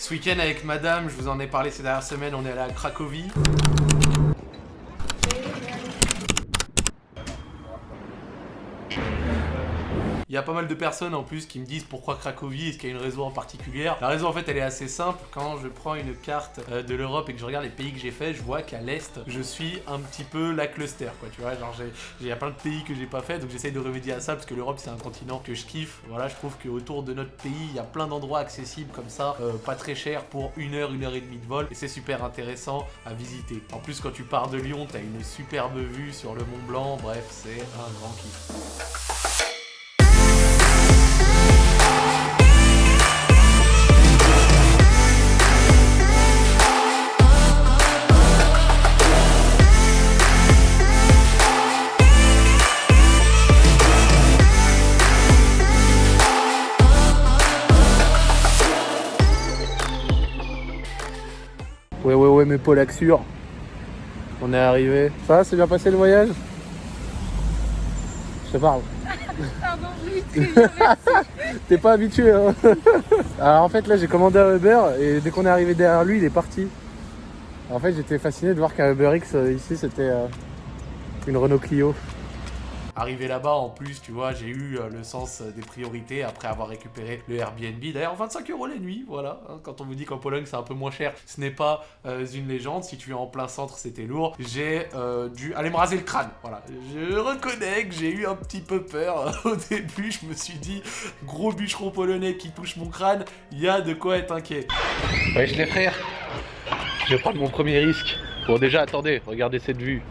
Ce week-end avec madame, je vous en ai parlé ces dernières semaines, on est allé à Cracovie. Il y a pas mal de personnes en plus qui me disent pourquoi Cracovie, est-ce qu'il y a une raison en particulier La raison en fait elle est assez simple, quand je prends une carte euh, de l'Europe et que je regarde les pays que j'ai fait, je vois qu'à l'Est, je suis un petit peu la cluster quoi, tu vois, genre il y a plein de pays que j'ai pas fait, donc j'essaye de remédier à ça parce que l'Europe c'est un continent que je kiffe, voilà, je trouve qu'autour de notre pays, il y a plein d'endroits accessibles comme ça, euh, pas très cher pour une heure, une heure et demie de vol, et c'est super intéressant à visiter. En plus quand tu pars de Lyon, t'as une superbe vue sur le Mont Blanc, bref, c'est un grand kiff. Polaxures. On est arrivé. Ça va, c'est bien passé le voyage? Je te parle. Pardon, oui, T'es pas habitué, hein Alors en fait, là, j'ai commandé un Uber et dès qu'on est arrivé derrière lui, il est parti. En fait, j'étais fasciné de voir qu'un Uber X euh, ici, c'était euh, une Renault Clio. Arrivé là-bas, en plus, tu vois, j'ai eu euh, le sens des priorités après avoir récupéré le Airbnb. D'ailleurs, 25 euros la nuit, voilà. Hein, quand on vous dit qu'en Pologne, c'est un peu moins cher, ce n'est pas euh, une légende. Si tu es en plein centre, c'était lourd. J'ai euh, dû aller me raser le crâne, voilà. Je reconnais que j'ai eu un petit peu peur. Au début, je me suis dit, gros bûcheron polonais qui touche mon crâne, il y a de quoi être inquiet. Wesh les frères, je vais prendre mon premier risque. Bon déjà, attendez, regardez cette vue.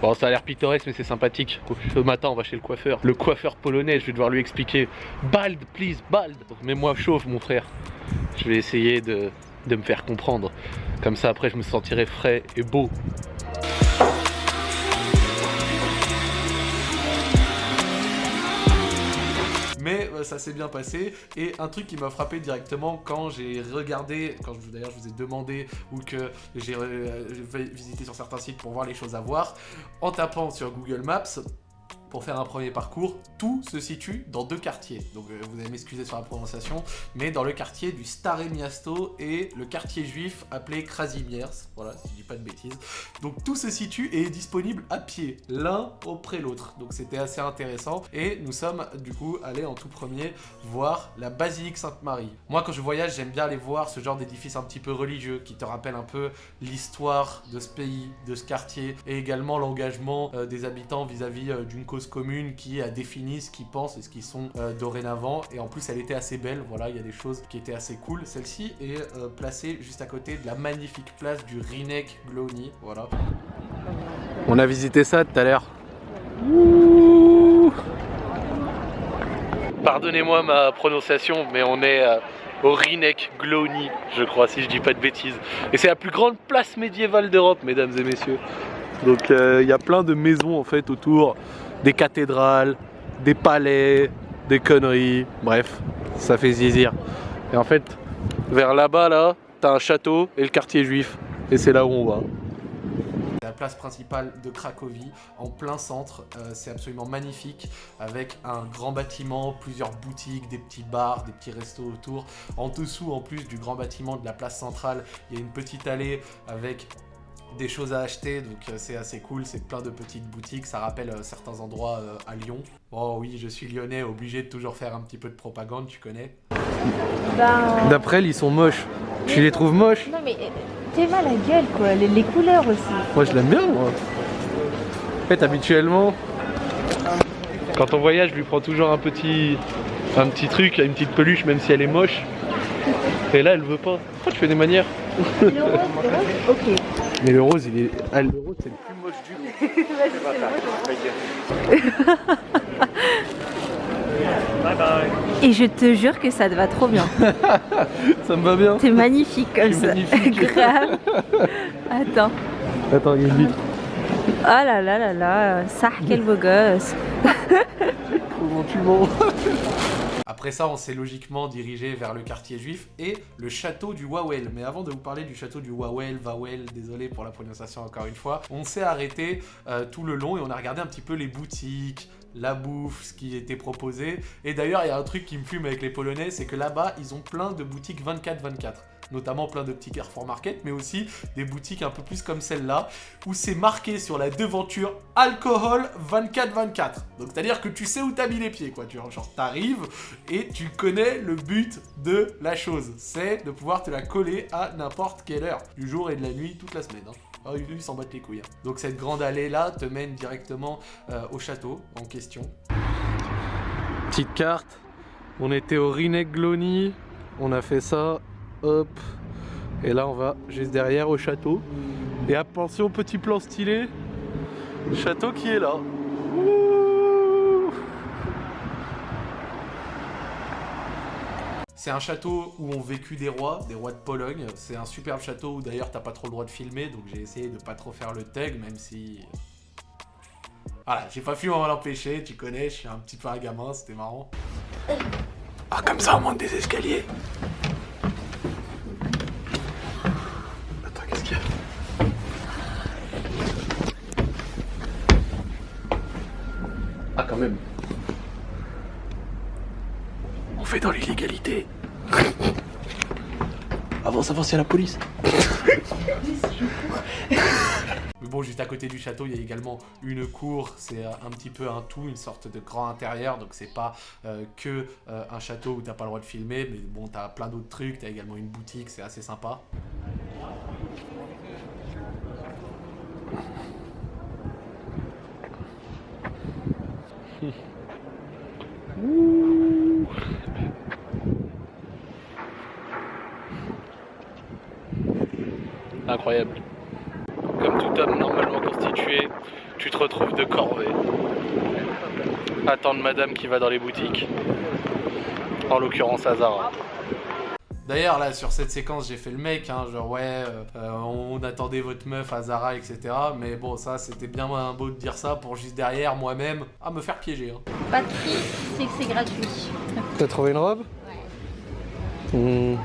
Bon, ça a l'air pittoresque, mais c'est sympathique. Ce matin, on va chez le coiffeur. Le coiffeur polonais, je vais devoir lui expliquer. Bald, please, bald. Mets-moi chauffe, mon frère. Je vais essayer de me faire comprendre. Comme ça, après, je me sentirai frais et beau. Euh, ça s'est bien passé. Et un truc qui m'a frappé directement quand j'ai regardé, quand d'ailleurs je vous ai demandé ou que j'ai euh, visité sur certains sites pour voir les choses à voir, en tapant sur Google Maps, pour faire un premier parcours, tout se situe dans deux quartiers. Donc euh, vous allez m'excuser sur la prononciation, mais dans le quartier du Stare Miasto et le quartier juif appelé Krasimiers, voilà, si je dis pas de bêtises. Donc tout se situe et est disponible à pied, l'un auprès l'autre. Donc c'était assez intéressant et nous sommes du coup allés en tout premier voir la basilique Sainte-Marie. Moi quand je voyage, j'aime bien aller voir ce genre d'édifice un petit peu religieux qui te rappelle un peu l'histoire de ce pays, de ce quartier et également l'engagement euh, des habitants vis-à-vis euh, d'une cause commune qui a défini ce qu'ils pensent et ce qu'ils sont euh, dorénavant. Et en plus, elle était assez belle. Voilà, il y a des choses qui étaient assez cool. Celle-ci est euh, placée juste à côté de la magnifique place du Rinek Glowny. Voilà. On a visité ça tout à l'heure. Pardonnez-moi ma prononciation, mais on est euh, au Rinek Glowny, je crois, si je dis pas de bêtises. Et c'est la plus grande place médiévale d'Europe, mesdames et messieurs. Donc il y a plein de maisons en fait autour des cathédrales, des palais, des conneries, bref, ça fait zizir. Et en fait, vers là-bas, là, t'as un château et le quartier juif, et c'est là où on va. La place principale de Cracovie, en plein centre, euh, c'est absolument magnifique, avec un grand bâtiment, plusieurs boutiques, des petits bars, des petits restos autour. En dessous, en plus du grand bâtiment de la place centrale, il y a une petite allée avec des choses à acheter, donc euh, c'est assez cool, c'est plein de petites boutiques, ça rappelle euh, certains endroits euh, à Lyon. Oh oui, je suis lyonnais, obligé de toujours faire un petit peu de propagande, tu connais ben... D'après ils sont moches. Tu les trouves moches? Non mais t'es mal à gueule quoi, les, couleurs aussi. Moi je l'aime bien moi. En fait habituellement, quand on voyage, je lui prends toujours un petit, un petit truc, une petite peluche même si elle est moche. Et là elle veut pas. Pourquoi tu fais des manières? Le rose, le rose? Ok. Mais le rose, il est. Ah, le rose, c'est le plus moche du lot. bye bye. Et je te jure que ça te va trop bien. ça me va bien. T'es magnifique comme ça. Magnifique. Grave. Attends. Attends, il y a une vitre. Oh là là là là, ça quel beau gosse. Comment tu mens? Après ça, on s'est logiquement dirigé vers le quartier juif et le château du Wawel. Mais avant de vous parler du château du Wawel, Wawel, désolé pour la prononciation encore une fois, on s'est arrêté euh, tout le long et on a regardé un petit peu les boutiques, la bouffe, ce qui était proposé. Et d'ailleurs, il y a un truc qui me fume avec les Polonais, c'est que là-bas, ils ont plein de boutiques 24-24 notamment plein de petits Carrefour Market, mais aussi des boutiques un peu plus comme celle-là, où c'est marqué sur la devanture alcool 24-24. Donc c'est-à-dire que tu sais où t'as mis les pieds, quoi. Tu, genre t'arrives et tu connais le but de la chose. C'est de pouvoir te la coller à n'importe quelle heure, du jour et de la nuit, toute la semaine. Hein. Oh, ils s'en battent les couilles. Hein. Donc cette grande allée-là te mène directement euh, au château en question. Petite carte. On était au Rinegloni. On a fait ça Hop. Et là, on va juste derrière au château. Et attention, petit plan stylé. Château qui est là. C'est un château où ont vécu des rois, des rois de Pologne. C'est un superbe château où d'ailleurs t'as pas trop le droit de filmer, donc j'ai essayé de pas trop faire le tag, même si... Voilà, j'ai pas pu m'en empêcher, tu connais, je suis un petit peu un gamin, c'était marrant. Ah comme ça on monte des escaliers même. On fait dans l'illégalité. avance, avance, il y a la police. Mais bon, juste à côté du château, il y a également une cour. C'est un petit peu un tout, une sorte de grand intérieur. Donc c'est pas euh, que euh, un château où t'as pas le droit de filmer. Mais bon, t'as plein d'autres trucs. T'as également une boutique, c'est assez sympa. Incroyable. Comme tout homme normalement constitué, tu te retrouves de corvée. Attendre madame qui va dans les boutiques. En l'occurrence Azara. D'ailleurs, là, sur cette séquence, j'ai fait le mec, hein, genre, ouais, euh, on attendait votre meuf à Zara, etc. Mais bon, ça, c'était bien beau de dire ça pour juste derrière, moi-même, à me faire piéger. Hein. Pas de prix, c'est que c'est gratuit. T'as trouvé une robe? Ouais. Hmm.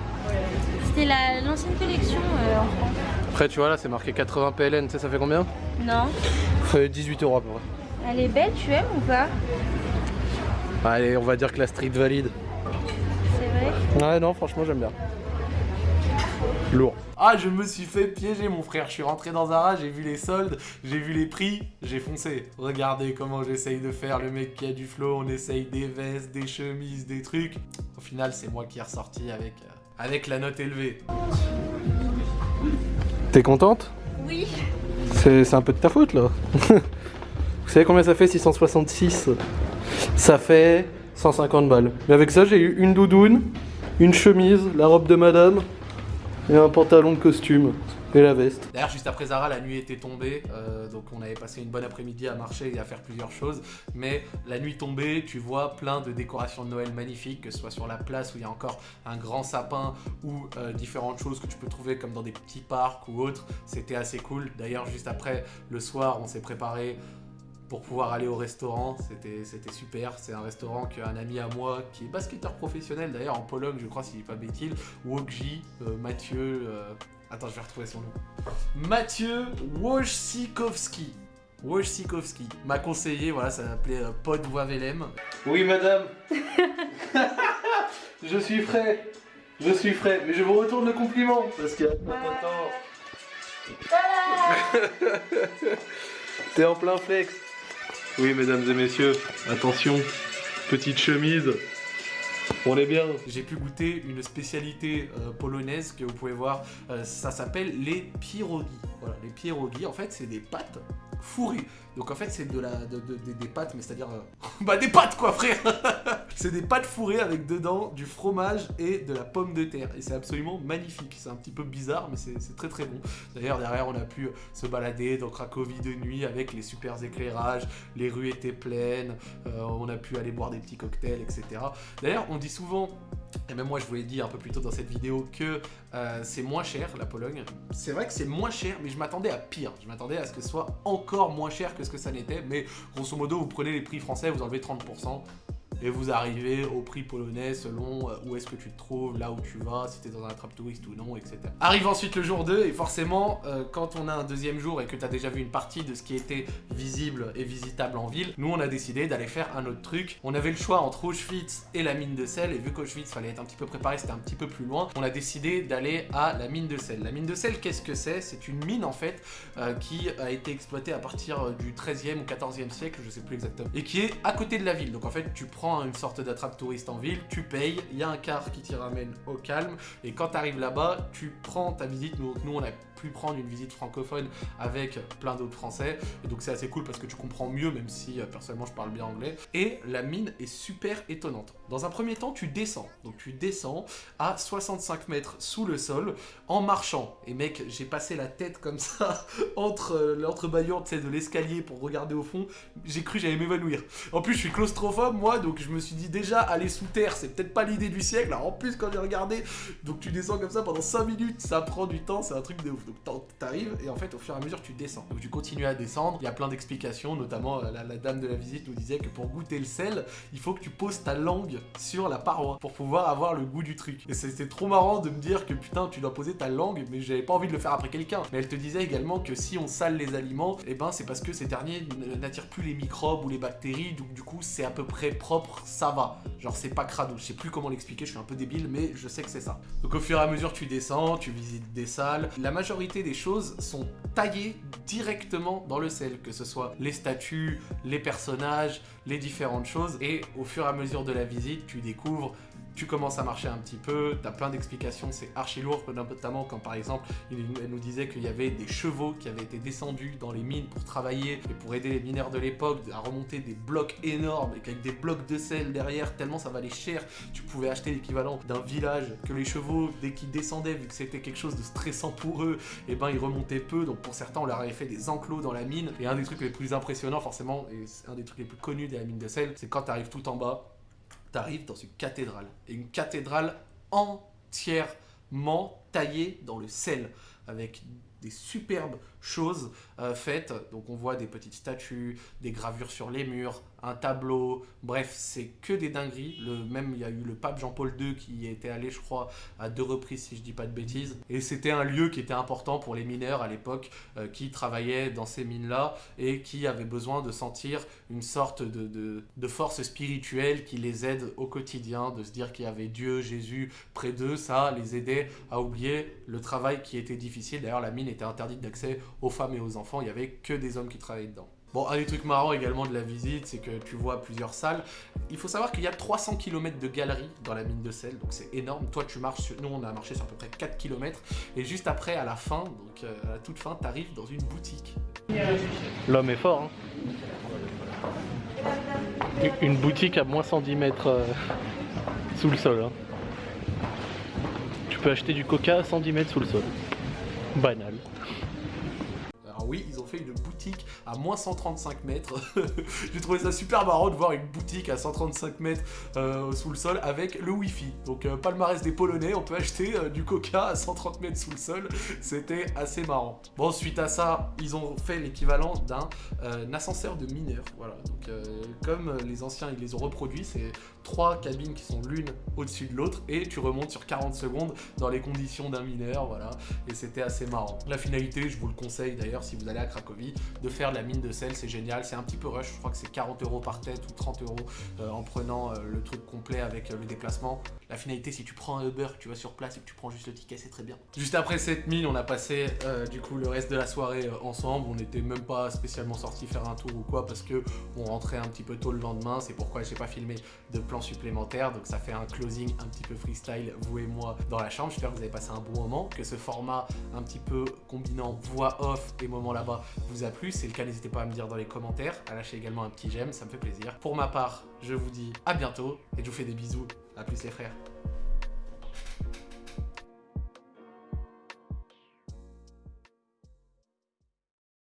C'était l'ancienne collection euh, en France. Après, tu vois, là, c'est marqué 80 PLN, tu sais, ça fait combien? Non. Ça fait 18 euros à peu près. Elle est belle, tu aimes ou pas? Allez, on va dire que la street valide. Ouais, non, franchement, j'aime bien. Lourd. Ah, je me suis fait piéger, mon frère. Je suis rentré dans Zara, j'ai vu les soldes, j'ai vu les prix, j'ai foncé. Regardez comment j'essaye de faire le mec qui a du flow. On essaye des vestes, des chemises, des trucs. Au final, c'est moi qui est ressorti avec, euh, avec la note élevée. T'es contente? Oui. C'est un peu de ta faute, là. Vous savez combien ça fait 666 Ça fait 150 balles. Mais avec ça, j'ai eu une doudoune, une chemise, la robe de madame et un pantalon de costume D'ailleurs, juste après Zara, la nuit était tombée, euh, donc on avait passé une bonne après-midi à marcher et à faire plusieurs choses. Mais la nuit tombée, tu vois plein de décorations de Noël magnifiques, que ce soit sur la place où il y a encore un grand sapin ou euh, différentes choses que tu peux trouver comme dans des petits parcs ou autres. C'était assez cool. D'ailleurs, juste après, le soir, on s'est préparé pour pouvoir aller au restaurant. C'était super. C'est un restaurant qu'un ami à moi, qui est basketteur professionnel d'ailleurs en Pologne, je crois, s'il n'est pas bêtise, Wokji, euh, Mathieu... Euh, attends, je vais retrouver son nom. Mathieu Wojcikowski. Wojcikowski m'a conseillé, voilà, ça s'appelait euh, Pod Wavelem. Oui, madame. je suis frais. Je suis frais. Mais je vous retourne le compliment parce qu'il y a pas de temps. T'es en plein flex. Oui, mesdames et messieurs, attention, petite chemise. On est bien. J'ai pu goûter une spécialité euh, polonaise que vous pouvez voir. Euh, ça s'appelle les pierogi. Voilà, les pierogi, en fait, c'est des pâtes fourrées. Donc en fait, c'est de la, des pâtes, mais c'est-à-dire... Euh, bah des pâtes quoi, frère C'est des pâtes fourrées avec dedans du fromage et de la pomme de terre. Et c'est absolument magnifique. C'est un petit peu bizarre, mais c'est très très bon. D'ailleurs, derrière, on a pu se balader dans Cracovie de nuit avec les super éclairages. Les rues étaient pleines. on a pu aller boire des petits cocktails, etc. D'ailleurs, on dit souvent et même moi je vous l'ai dit un peu plus tôt dans cette vidéo que euh, c'est moins cher la Pologne. C'est vrai que c'est moins cher mais je m'attendais à pire. Je m'attendais à ce que ce soit encore moins cher que ce que ça n'était. Mais grosso modo vous prenez les prix français, vous enlevez 30% et vous arrivez au prix polonais selon euh, où est-ce que tu te trouves, là où tu vas, si t'es dans un attrape touriste ou non, etc. Arrive ensuite le jour 2 et forcément euh, quand on a un deuxième jour et que tu as déjà vu une partie de ce qui était visible et visitable en ville, nous on a décidé d'aller faire un autre truc. On avait le choix entre Auschwitz et la mine de sel et vu qu'Auschwitz fallait être un petit peu préparé, c'était un petit peu plus loin, on a décidé d'aller à la mine de sel. La mine de sel, qu'est-ce que c'est? C'est une mine en fait euh, qui a été exploitée à partir du 13e ou 14e siècle, je sais plus exactement, et qui est à côté de la ville. Donc en fait, tu prends une sorte d'attrape touriste en ville, tu payes, il y a un car qui t'y ramène au calme, et quand tu arrives là-bas, tu prends ta visite. Nous, nous on a pu prendre une visite francophone avec plein d'autres français, et donc c'est assez cool parce que tu comprends mieux, même si euh, personnellement je parle bien anglais. Et la mine est super étonnante. Dans un premier temps, tu descends. Donc tu descends à 65 mètres sous le sol en marchant. Et mec, j'ai passé la tête comme ça entre euh, l'entrebâillement de l'escalier pour regarder au fond. J'ai cru j'allais m'évanouir. En plus, je suis claustrophobe moi, donc je me suis dit déjà aller sous terre, c'est peut-être pas l'idée du siècle. Alors en plus, quand j'ai regardé, donc tu descends comme ça pendant 5 minutes, ça prend du temps, c'est un truc de ouf. Donc t'arrives et en fait, au fur et à mesure, tu descends. Donc tu continues à descendre. Il y a plein d'explications, notamment euh, la, dame de la visite nous disait que pour goûter le sel, il faut que tu poses ta langue sur la paroi pour pouvoir avoir le goût du truc. Et c'était trop marrant de me dire que putain, tu dois poser ta langue, mais j'avais pas envie de le faire après quelqu'un. Mais elle te disait également que si on sale les aliments, et eh ben c'est parce que ces derniers n'attirent plus les microbes ou les bactéries, donc du coup c'est à peu près propre, ça va. Genre c'est pas crado, je sais plus comment l'expliquer, je suis un peu débile, mais je sais que c'est ça. Donc au fur et à mesure tu descends, tu visites des salles, la majorité des choses sont taillées directement dans le sel, que ce soit les statues, les personnages, les différentes choses, et au fur et à mesure de la visite, tu découvres tu commences à marcher un petit peu, tu as plein d'explications, c'est archi lourd, notamment quand par exemple, elle nous disait qu'il y avait des chevaux qui avaient été descendus dans les mines pour travailler et pour aider les mineurs de l'époque à remonter des blocs énormes avec des blocs de sel derrière, tellement ça valait cher, tu pouvais acheter l'équivalent d'un village, que les chevaux, dès qu'ils descendaient, vu que c'était quelque chose de stressant pour eux, et eh ben ils remontaient peu, donc pour certains on leur avait fait des enclos dans la mine, et un des trucs les plus impressionnants forcément, et un des trucs les plus connus de la mine de sel, c'est quand tu arrives tout en bas, t'arrives dans une cathédrale. Une cathédrale entièrement taillée dans le sel, avec des superbes choses euh, faites. Donc on voit des petites statues, des gravures sur les murs, un tableau, bref, c'est que des dingueries. Le, même, il y a eu le pape Jean-Paul II qui y était allé, je crois, à deux reprises, si je dis pas de bêtises. Et c'était un lieu qui était important pour les mineurs à l'époque, euh, qui travaillaient dans ces mines-là et qui avaient besoin de sentir une sorte de, de force spirituelle qui les aide au quotidien, de se dire qu'il y avait Dieu, Jésus près d'eux, ça les aidait à oublier le travail qui était difficile. D'ailleurs, la mine était interdite d'accès aux femmes et aux enfants, il n'y avait que des hommes qui travaillaient dedans. Bon, un des trucs marrants également de la visite, c'est que tu vois plusieurs salles. Il faut savoir qu'il y a 300 km de galeries dans la mine de sel, donc c'est énorme. Toi, tu marches, sur... nous on a marché sur à peu près 4 km. Et juste après, à la fin, donc euh, à la toute fin, tu arrives dans une boutique. L'homme est fort, hein Une boutique à moins 110 mètres euh, sous le sol. Hein. Tu peux acheter du coca à 110 mètres sous le sol. Banal une à moins 135 mètres. J'ai trouvé ça super marrant de voir une boutique à 135 mètres euh, sous le sol avec le Wi-Fi. Donc euh, palmarès des Polonais, on peut acheter euh, du coca à 130 mètres sous le sol. C'était assez marrant. Bon, suite à ça, ils ont fait l'équivalent d'un ascenseur de mineurs. Voilà, donc comme les anciens, ils les ont reproduits, c'est trois cabines qui sont l'une au-dessus de l'autre et tu remontes sur 40 secondes dans les conditions d'un mineur, voilà. Et c'était assez marrant. La finalité, je vous le conseille d'ailleurs si vous allez à Cracovie, de faire la mine de sel, c'est génial. C'est un petit peu rush, je crois que c'est 40 euros par tête ou 30 euros euh, en prenant euh, le truc complet avec euh, le déplacement. La finalité, si tu prends un Uber, que tu vas sur place et que tu prends juste le ticket, c'est très bien. Juste après cette mine, on a passé du coup le reste de la soirée ensemble. On n'était même pas spécialement sorti faire un tour ou quoi parce que on rentrait un petit peu tôt le lendemain. C'est pourquoi j'ai pas filmé de plan supplémentaire. Donc ça fait un closing un petit peu freestyle, vous et moi, dans la chambre. J'espère que vous avez passé un bon moment, que ce format un petit peu combinant voix off et moment là-bas vous a plu. Si c'est le cas, n'hésitez pas à me dire dans les commentaires, à lâcher également un petit j'aime, ça me fait plaisir. Pour ma part, je vous dis à bientôt et je vous fais des bisous. A plus les frères.